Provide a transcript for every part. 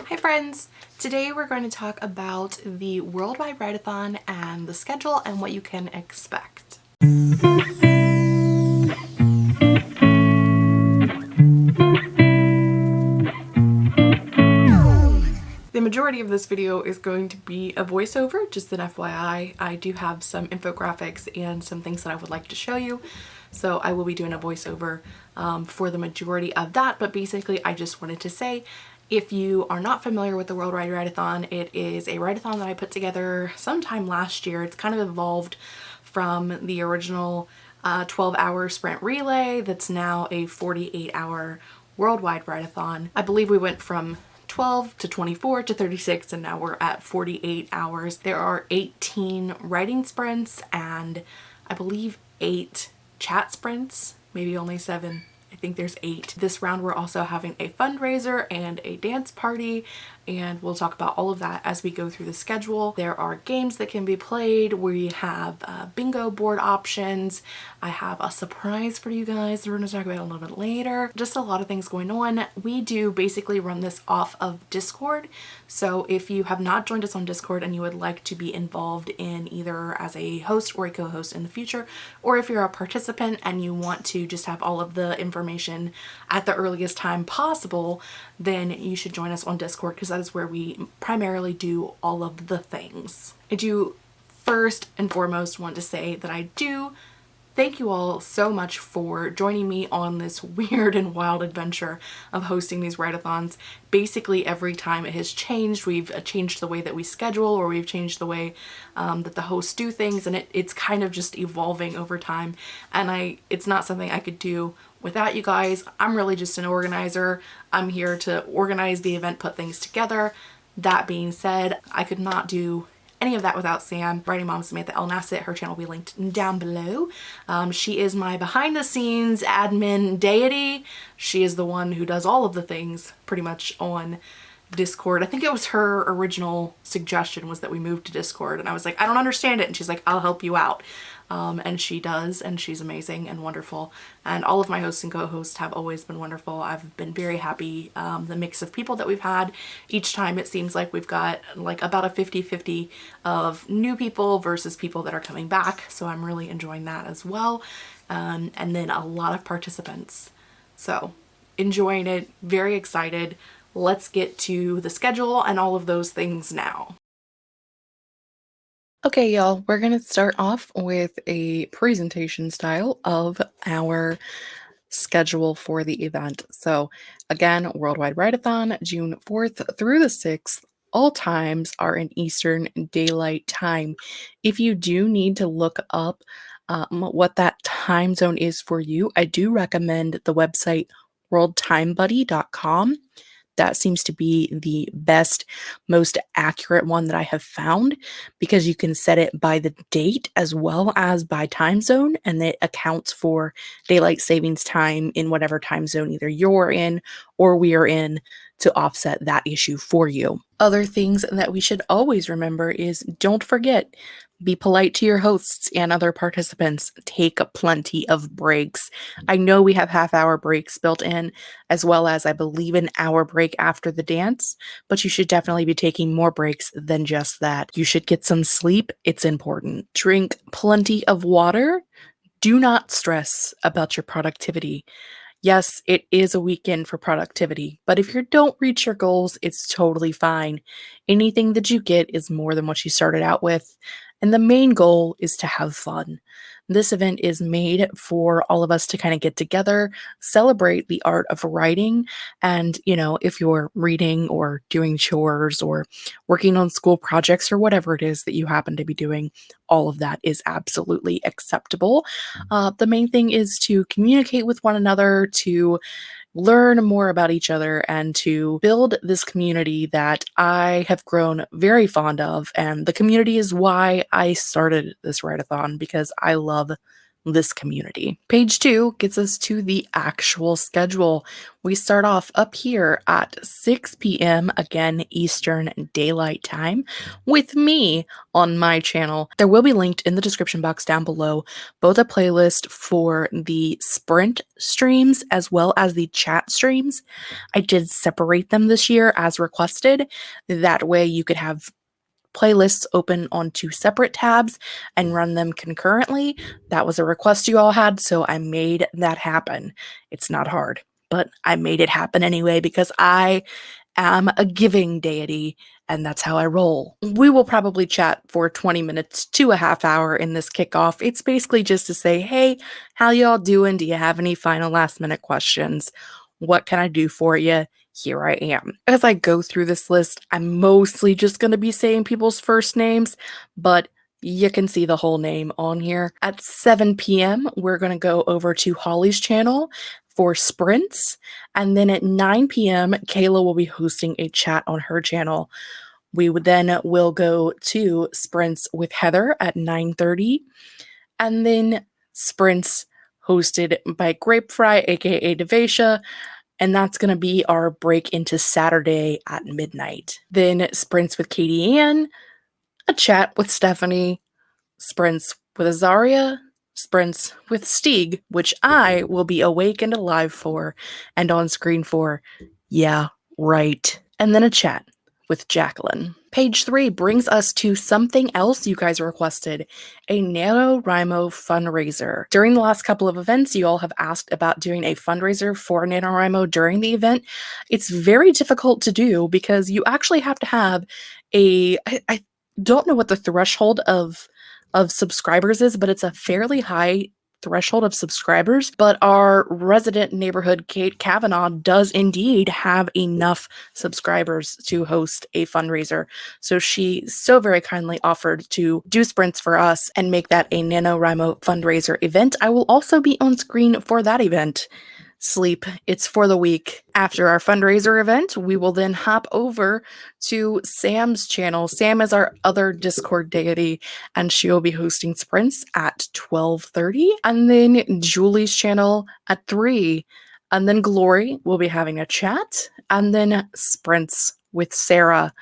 Hi friends! Today we're going to talk about the Worldwide Write-A-Thon and the schedule and what you can expect. The majority of this video is going to be a voiceover, just an FYI. I do have some infographics and some things that I would like to show you. So I will be doing a voiceover um, for the majority of that. But basically, I just wanted to say, if you are not familiar with the Worldwide Write-A-Thon, it is a write-a-thon that I put together sometime last year. It's kind of evolved from the original 12-hour uh, sprint relay that's now a 48-hour worldwide write-a-thon. I believe we went from 12 to 24 to 36 and now we're at 48 hours. There are 18 writing sprints and I believe eight chat sprints, maybe only seven think there's eight. This round we're also having a fundraiser and a dance party and we'll talk about all of that as we go through the schedule. There are games that can be played. We have uh, bingo board options. I have a surprise for you guys we're going to talk about a little bit later. Just a lot of things going on. We do basically run this off of Discord. So if you have not joined us on Discord and you would like to be involved in either as a host or a co-host in the future, or if you're a participant and you want to just have all of the information at the earliest time possible, then you should join us on Discord because that is where we primarily do all of the things. I do first and foremost want to say that I do thank you all so much for joining me on this weird and wild adventure of hosting these write-a-thons. Basically every time it has changed, we've uh, changed the way that we schedule or we've changed the way um, that the hosts do things and it, it's kind of just evolving over time and I it's not something I could do without you guys. I'm really just an organizer. I'm here to organize the event, put things together. That being said, I could not do any of that without Sam. Writing Mom Samantha El Nasset, her channel will be linked down below. Um, she is my behind the scenes admin deity. She is the one who does all of the things pretty much on Discord. I think it was her original suggestion was that we move to Discord and I was like, I don't understand it. And she's like, I'll help you out. Um, and she does and she's amazing and wonderful and all of my hosts and co-hosts have always been wonderful. I've been very happy um, the mix of people that we've had. Each time it seems like we've got like about a 50-50 of new people versus people that are coming back so I'm really enjoying that as well um, and then a lot of participants. So enjoying it, very excited. Let's get to the schedule and all of those things now. Okay, y'all, we're going to start off with a presentation style of our schedule for the event. So again, Worldwide Write-A-Thon, June 4th through the 6th. All times are in Eastern Daylight Time. If you do need to look up um, what that time zone is for you, I do recommend the website worldtimebuddy.com that seems to be the best, most accurate one that I have found because you can set it by the date as well as by time zone and it accounts for daylight savings time in whatever time zone either you're in or we are in to offset that issue for you. Other things that we should always remember is don't forget be polite to your hosts and other participants. Take plenty of breaks. I know we have half hour breaks built in, as well as I believe an hour break after the dance, but you should definitely be taking more breaks than just that. You should get some sleep. It's important. Drink plenty of water. Do not stress about your productivity. Yes, it is a weekend for productivity, but if you don't reach your goals, it's totally fine. Anything that you get is more than what you started out with, and the main goal is to have fun. This event is made for all of us to kind of get together, celebrate the art of writing. And, you know, if you're reading or doing chores or working on school projects or whatever it is that you happen to be doing, all of that is absolutely acceptable. Uh, the main thing is to communicate with one another, to learn more about each other and to build this community that I have grown very fond of. And the community is why I started this write-a-thon because I love this community. Page two gets us to the actual schedule. We start off up here at 6 p.m. again Eastern Daylight Time with me on my channel. There will be linked in the description box down below both a playlist for the sprint streams as well as the chat streams. I did separate them this year as requested. That way you could have playlists open on two separate tabs and run them concurrently. That was a request you all had, so I made that happen. It's not hard, but I made it happen anyway because I am a giving deity and that's how I roll. We will probably chat for 20 minutes to a half hour in this kickoff. It's basically just to say, hey, how y'all doing? Do you have any final last minute questions? What can I do for you? Here I am. As I go through this list, I'm mostly just going to be saying people's first names, but you can see the whole name on here. At 7 p.m., we're going to go over to Holly's channel for sprints. And then at 9 p.m., Kayla will be hosting a chat on her channel. We then will go to sprints with Heather at 9:30 and then sprints hosted by Grapefry aka Devasha and that's going to be our break into Saturday at midnight. Then sprints with Katie Ann, a chat with Stephanie, sprints with Azaria, sprints with Stieg, which I will be awake and alive for and on screen for. Yeah, right. And then a chat with Jacqueline. Page three brings us to something else you guys requested a NaNoWriMo fundraiser. During the last couple of events, you all have asked about doing a fundraiser for NaNoWriMo during the event. It's very difficult to do because you actually have to have a. I, I don't know what the threshold of of subscribers is, but it's a fairly high threshold of subscribers, but our resident neighborhood, Kate Kavanaugh, does indeed have enough subscribers to host a fundraiser. So she so very kindly offered to do sprints for us and make that a NaNoWriMo fundraiser event. I will also be on screen for that event sleep. It's for the week. After our fundraiser event, we will then hop over to Sam's channel. Sam is our other Discord deity, and she will be hosting sprints at 12:30, and then Julie's channel at 3. And then Glory will be having a chat, and then sprints with Sarah.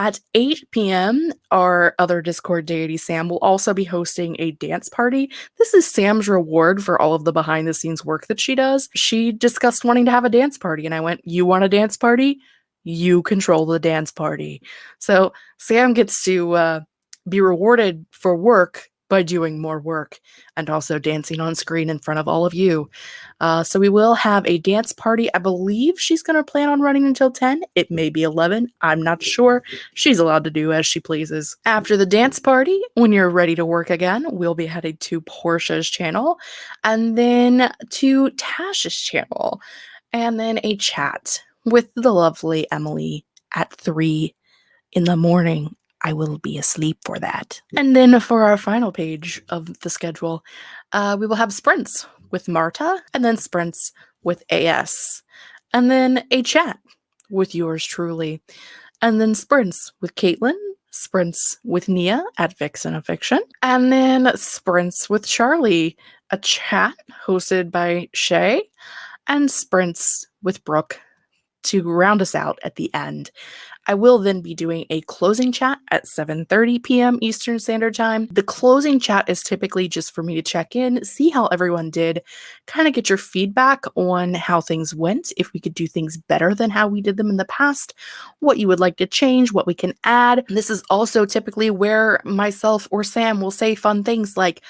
At 8 p.m., our other Discord deity, Sam, will also be hosting a dance party. This is Sam's reward for all of the behind the scenes work that she does. She discussed wanting to have a dance party, and I went, You want a dance party? You control the dance party. So Sam gets to uh, be rewarded for work by doing more work and also dancing on screen in front of all of you. Uh, so we will have a dance party. I believe she's going to plan on running until 10. It may be 11. I'm not sure. She's allowed to do as she pleases. After the dance party, when you're ready to work again, we'll be headed to Portia's channel and then to Tash's channel and then a chat with the lovely Emily at 3 in the morning I will be asleep for that. And then for our final page of the schedule, uh, we will have sprints with Marta, and then sprints with AS, and then a chat with yours truly, and then sprints with Caitlin, sprints with Nia at Vixen of Fiction, and then sprints with Charlie, a chat hosted by Shay, and sprints with Brooke to round us out at the end. I will then be doing a closing chat at 7:30 p.m. Eastern Standard Time. The closing chat is typically just for me to check in, see how everyone did, kind of get your feedback on how things went, if we could do things better than how we did them in the past, what you would like to change, what we can add. This is also typically where myself or Sam will say fun things like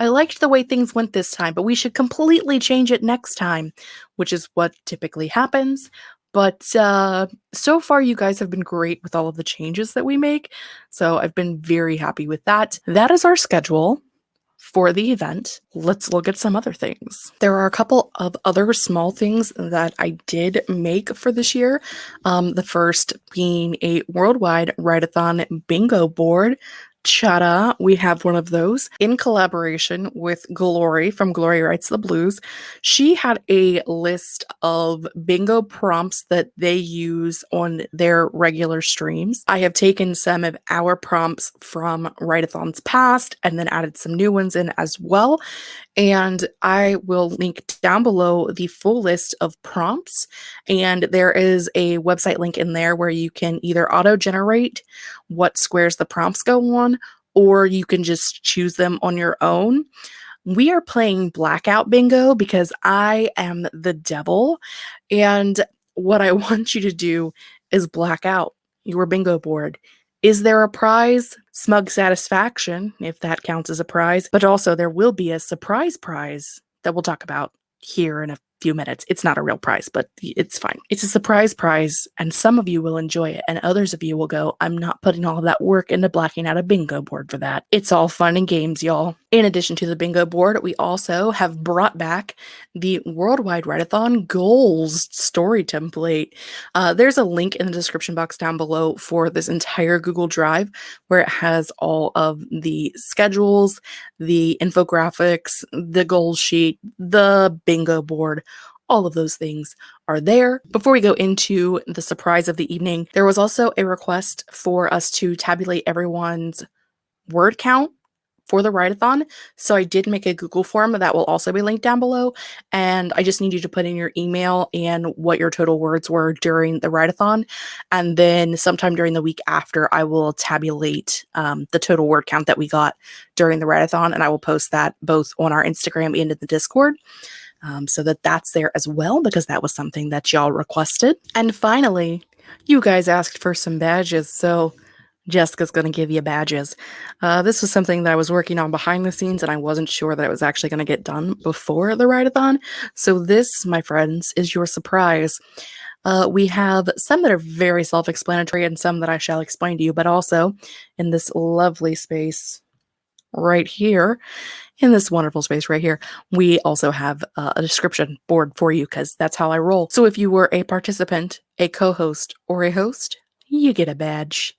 I liked the way things went this time, but we should completely change it next time, which is what typically happens. But uh, so far, you guys have been great with all of the changes that we make. So I've been very happy with that. That is our schedule for the event. Let's look at some other things. There are a couple of other small things that I did make for this year. Um, the first being a worldwide write-a-thon bingo board Chada, we have one of those in collaboration with Glory from Glory Writes the Blues. She had a list of bingo prompts that they use on their regular streams. I have taken some of our prompts from Write-a-thons past and then added some new ones in as well. And I will link down below the full list of prompts. And there is a website link in there where you can either auto generate what squares the prompts go on, or you can just choose them on your own. We are playing Blackout Bingo because I am the devil. And what I want you to do is black out your bingo board. Is there a prize? Smug satisfaction, if that counts as a prize. But also, there will be a surprise prize that we'll talk about here in a few minutes. It's not a real prize, but it's fine. It's a surprise prize, and some of you will enjoy it, and others of you will go, I'm not putting all of that work into blacking out a bingo board for that. It's all fun and games, y'all. In addition to the bingo board, we also have brought back the Worldwide Write-a-thon Goals story template. Uh, there's a link in the description box down below for this entire Google Drive where it has all of the schedules, the infographics, the goal sheet, the bingo board, all of those things are there. Before we go into the surprise of the evening, there was also a request for us to tabulate everyone's word count for the write-a-thon. So I did make a Google form that will also be linked down below. And I just need you to put in your email and what your total words were during the write-a-thon. And then sometime during the week after, I will tabulate um, the total word count that we got during the write-a-thon. And I will post that both on our Instagram and in the Discord. Um, so that that's there as well because that was something that y'all requested. And finally, you guys asked for some badges. So Jessica's going to give you badges. Uh, this was something that I was working on behind the scenes, and I wasn't sure that it was actually going to get done before the write-a-thon. So this, my friends, is your surprise. Uh, we have some that are very self-explanatory and some that I shall explain to you, but also in this lovely space right here, in this wonderful space right here, we also have uh, a description board for you because that's how I roll. So if you were a participant, a co-host, or a host, you get a badge.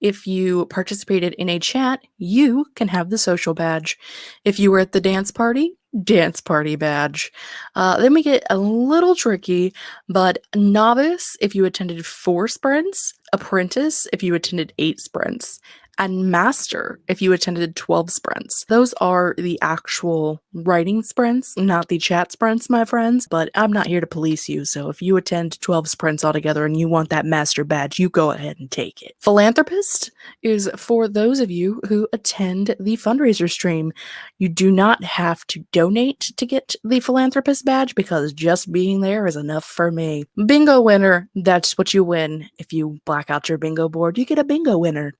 If you participated in a chat, you can have the social badge. If you were at the dance party, dance party badge. Uh, then we get a little tricky, but novice if you attended four sprints, apprentice if you attended eight sprints, and master if you attended 12 sprints. Those are the actual writing sprints, not the chat sprints, my friends, but I'm not here to police you, so if you attend 12 sprints altogether and you want that master badge, you go ahead and take it. Philanthropist is for those of you who attend the fundraiser stream. You do not have to donate to get the philanthropist badge because just being there is enough for me. Bingo winner, that's what you win. If you black out your bingo board, you get a bingo winner.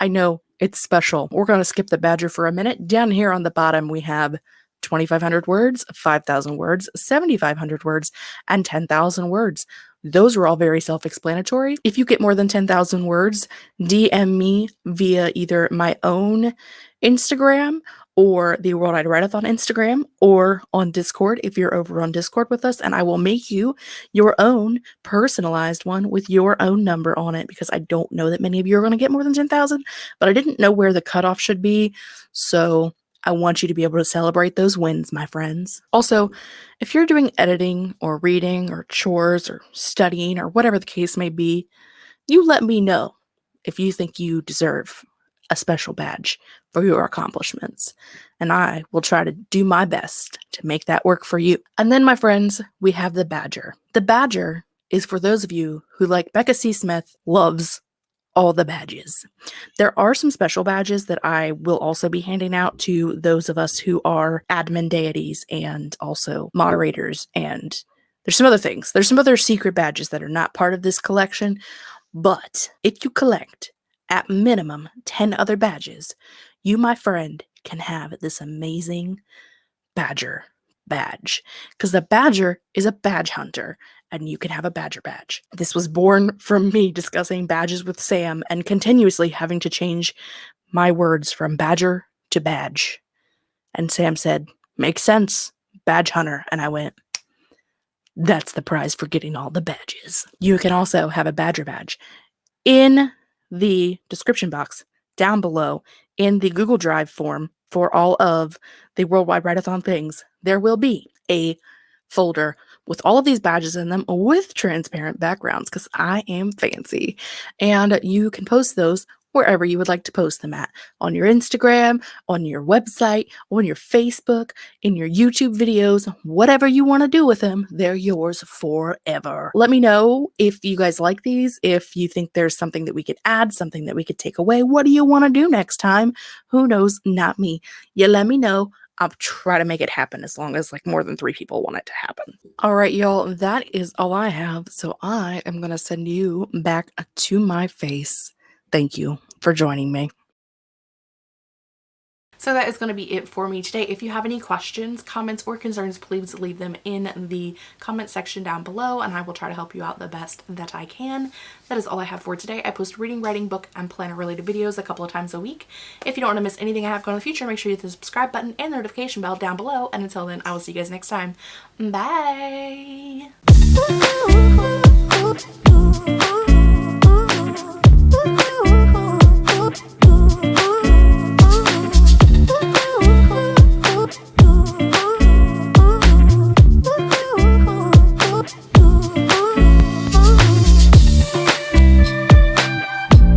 I know it's special. We're going to skip the badger for a minute. Down here on the bottom, we have 2,500 words, 5,000 words, 7,500 words, and 10,000 words. Those are all very self explanatory. If you get more than 10,000 words, DM me via either my own Instagram or the Worldwide Write-a-thon Instagram or on Discord if you're over on Discord with us, and I will make you your own personalized one with your own number on it because I don't know that many of you are going to get more than 10,000, but I didn't know where the cutoff should be. So I want you to be able to celebrate those wins, my friends. Also, if you're doing editing or reading or chores or studying or whatever the case may be, you let me know if you think you deserve a special badge for your accomplishments. And I will try to do my best to make that work for you. And then, my friends, we have the Badger. The Badger is for those of you who, like Becca C. Smith, loves all the badges. There are some special badges that I will also be handing out to those of us who are admin deities and also moderators. And there's some other things. There's some other secret badges that are not part of this collection. But if you collect at minimum 10 other badges, you, my friend, can have this amazing badger badge. Because the badger is a badge hunter, and you can have a badger badge. This was born from me discussing badges with Sam and continuously having to change my words from badger to badge. And Sam said, Makes sense, badge hunter. And I went, That's the prize for getting all the badges. You can also have a badger badge. In the description box down below in the Google Drive form for all of the Worldwide Write-a-thon things, there will be a folder with all of these badges in them with transparent backgrounds because I am fancy. And you can post those wherever you would like to post them at on your Instagram, on your website, on your Facebook, in your YouTube videos, whatever you want to do with them, they're yours forever. Let me know if you guys like these, if you think there's something that we could add, something that we could take away. What do you want to do next time? Who knows? Not me. You let me know. I'll try to make it happen as long as like more than three people want it to happen. All right, y'all, that is all I have. So I am going to send you back to my face. Thank you for joining me. So that is going to be it for me today. If you have any questions, comments, or concerns, please leave them in the comment section down below and I will try to help you out the best that I can. That is all I have for today. I post reading, writing, book, and planner related videos a couple of times a week. If you don't want to miss anything I have going in the future, make sure you hit the subscribe button and the notification bell down below. And until then, I will see you guys next time. Bye!